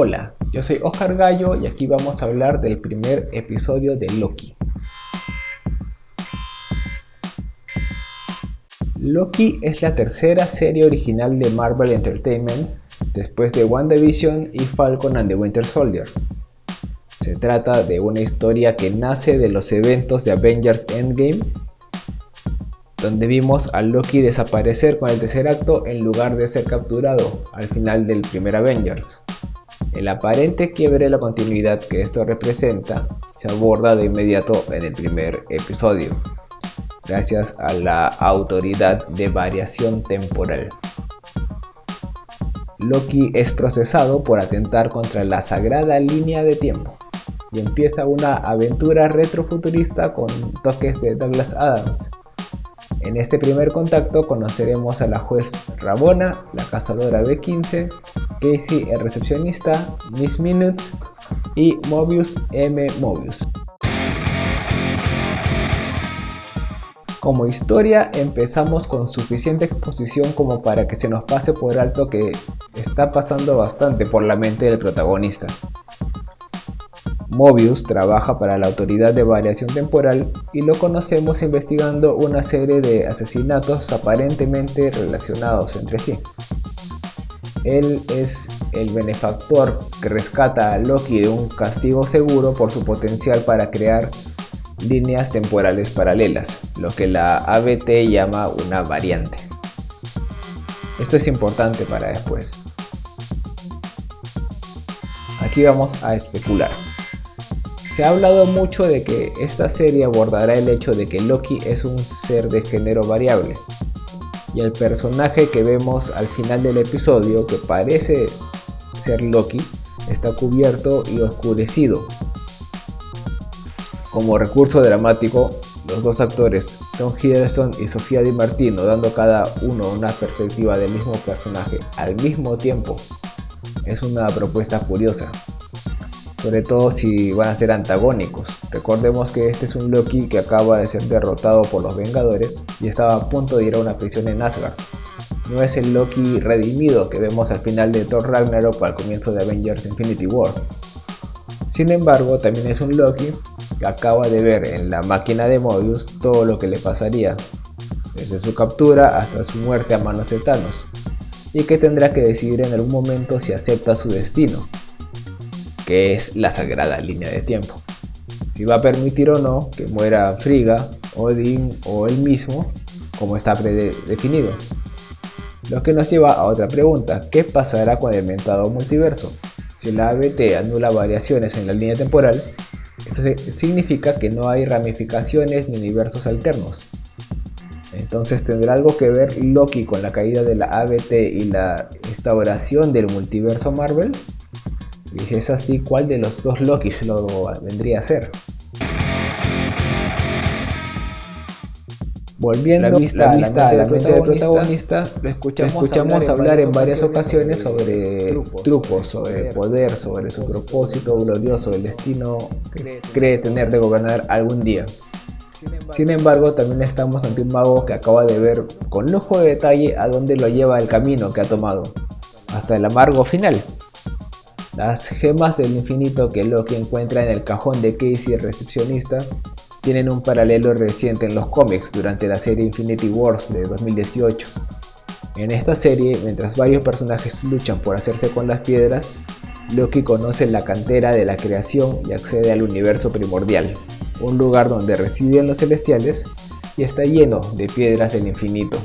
Hola, yo soy Oscar Gallo y aquí vamos a hablar del primer episodio de Loki. Loki es la tercera serie original de Marvel Entertainment después de WandaVision y Falcon and the Winter Soldier. Se trata de una historia que nace de los eventos de Avengers Endgame, donde vimos a Loki desaparecer con el tercer acto en lugar de ser capturado al final del primer Avengers. El aparente quiebre de la continuidad que esto representa se aborda de inmediato en el primer episodio, gracias a la autoridad de variación temporal. Loki es procesado por atentar contra la sagrada línea de tiempo y empieza una aventura retrofuturista con toques de Douglas Adams, en este primer contacto conoceremos a la juez Rabona, la cazadora de 15, Casey el recepcionista, Miss Minutes y Mobius M. Mobius. Como historia empezamos con suficiente exposición como para que se nos pase por alto que está pasando bastante por la mente del protagonista. Mobius trabaja para la Autoridad de Variación Temporal y lo conocemos investigando una serie de asesinatos aparentemente relacionados entre sí. Él es el benefactor que rescata a Loki de un castigo seguro por su potencial para crear líneas temporales paralelas, lo que la ABT llama una variante. Esto es importante para después. Aquí vamos a especular. Se ha hablado mucho de que esta serie abordará el hecho de que Loki es un ser de género variable, y el personaje que vemos al final del episodio, que parece ser Loki, está cubierto y oscurecido. Como recurso dramático, los dos actores, Tom Hiddleston y Sofía Di Martino, dando cada uno una perspectiva del mismo personaje al mismo tiempo, es una propuesta curiosa sobre todo si van a ser antagónicos. Recordemos que este es un Loki que acaba de ser derrotado por los Vengadores y estaba a punto de ir a una prisión en Asgard. No es el Loki redimido que vemos al final de Thor Ragnarok al comienzo de Avengers Infinity War. Sin embargo, también es un Loki que acaba de ver en la máquina de Mobius todo lo que le pasaría, desde su captura hasta su muerte a manos de Thanos, y que tendrá que decidir en algún momento si acepta su destino, que es la sagrada línea de tiempo. Si va a permitir o no que muera Frigga, Odin o él mismo, como está predefinido. Lo que nos lleva a otra pregunta, ¿qué pasará con el mentado multiverso? Si la ABT anula variaciones en la línea temporal, eso significa que no hay ramificaciones ni universos alternos. Entonces tendrá algo que ver Loki con la caída de la ABT y la instauración del multiverso Marvel? Y si es así, ¿cuál de los dos Lokis lo vendría a ser? Volviendo a la vista, a la mente, del protagonista, lo escuchamos, hablar, en varias ocasiones sobre trucos, sobre poder, sobre su propósito glorioso, el destino que cree tener de gobernar algún día. Sin embargo, también estamos ante un mago que acaba de ver con lujo de detalle a dónde lo lleva el camino que ha tomado, hasta el amargo final. Las gemas del infinito que Loki encuentra en el cajón de Casey el recepcionista tienen un paralelo reciente en los cómics durante la serie Infinity Wars de 2018. En esta serie, mientras varios personajes luchan por hacerse con las piedras, Loki conoce la cantera de la creación y accede al universo primordial, un lugar donde residen los celestiales y está lleno de piedras del infinito.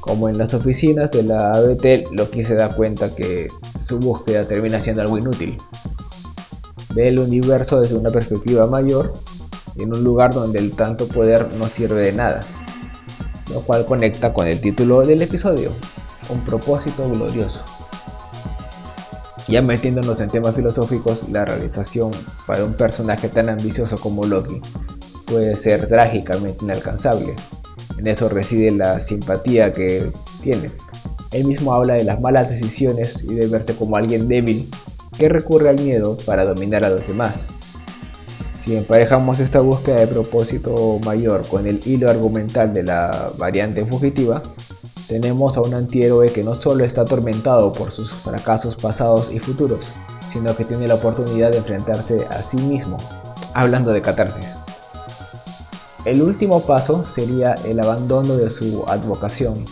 Como en las oficinas de la ABT, Loki se da cuenta que su búsqueda termina siendo algo inútil. Ve el universo desde una perspectiva mayor, en un lugar donde el tanto poder no sirve de nada, lo cual conecta con el título del episodio, un propósito glorioso. Ya metiéndonos en temas filosóficos, la realización para un personaje tan ambicioso como Loki puede ser trágicamente inalcanzable. En eso reside la simpatía que tiene. Él mismo habla de las malas decisiones y de verse como alguien débil que recurre al miedo para dominar a los demás. Si emparejamos esta búsqueda de propósito mayor con el hilo argumental de la variante fugitiva, Tenemos a un antihéroe que no solo está atormentado por sus fracasos pasados y futuros, sino que tiene la oportunidad de enfrentarse a sí mismo, hablando de catarsis. El último paso sería el abandono de su advocación,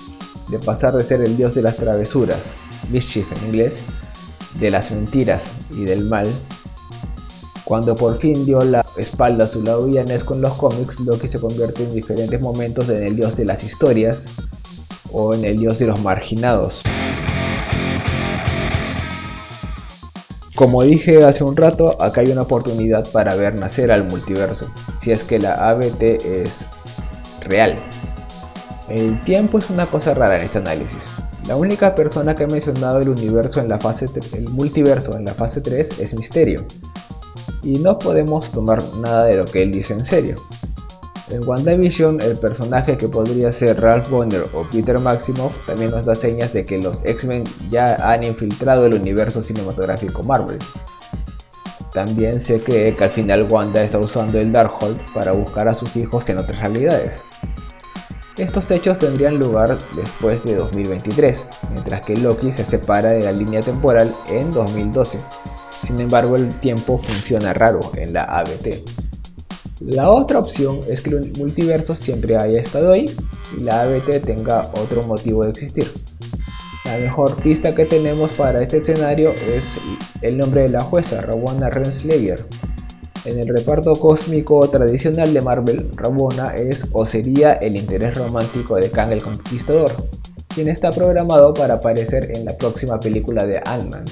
de pasar de ser el dios de las travesuras, mischief en inglés, de las mentiras y del mal, cuando por fin dio la espalda a su lado villanés con los cómics, Loki se convierte en diferentes momentos en el dios de las historias, o en el dios de los marginados. Como dije hace un rato, acá hay una oportunidad para ver nacer al multiverso, si es que la ABT es real. El tiempo es una cosa rara en este análisis. La única persona que ha mencionado el universo en la fase el multiverso en la fase 3 es Misterio. Y no podemos tomar nada de lo que él dice en serio. En WandaVision, el personaje que podría ser Ralph Bonner o Peter Maximoff también nos da señas de que los X-Men ya han infiltrado el universo cinematográfico Marvel. También sé que, al final Wanda está usando el Darkhold para buscar a sus hijos en otras realidades. Estos hechos tendrían lugar después de 2023, mientras que Loki se separa de la línea temporal en 2012. Sin embargo, el tiempo funciona raro en la ABT. La otra opción es que el multiverso siempre haya estado ahí y la ABT tenga otro motivo de existir. La mejor pista que tenemos para este escenario es el nombre de la jueza, Ravonna Renslayer. En el reparto cósmico tradicional de Marvel, Ravonna es o sería el interés romántico de Kang el Conquistador, quien está programado para aparecer en la próxima película de Ant-Man.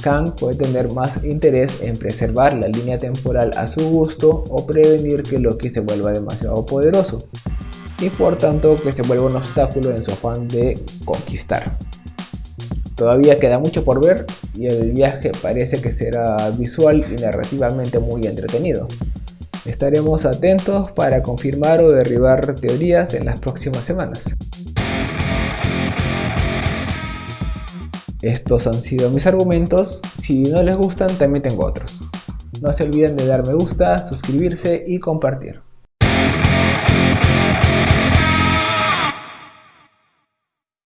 Kang puede tener más interés en preservar la línea temporal a su gusto o prevenir que Loki se vuelva demasiado poderoso y por tanto que se vuelva un obstáculo en su afán de conquistar. Todavía queda mucho por ver y el viaje parece que será visual y narrativamente muy entretenido. Estaremos atentos para confirmar o derribar teorías en las próximas semanas. Estos han sido mis argumentos, si no les gustan también tengo otros. No se olviden de dar me gusta, suscribirse y compartir.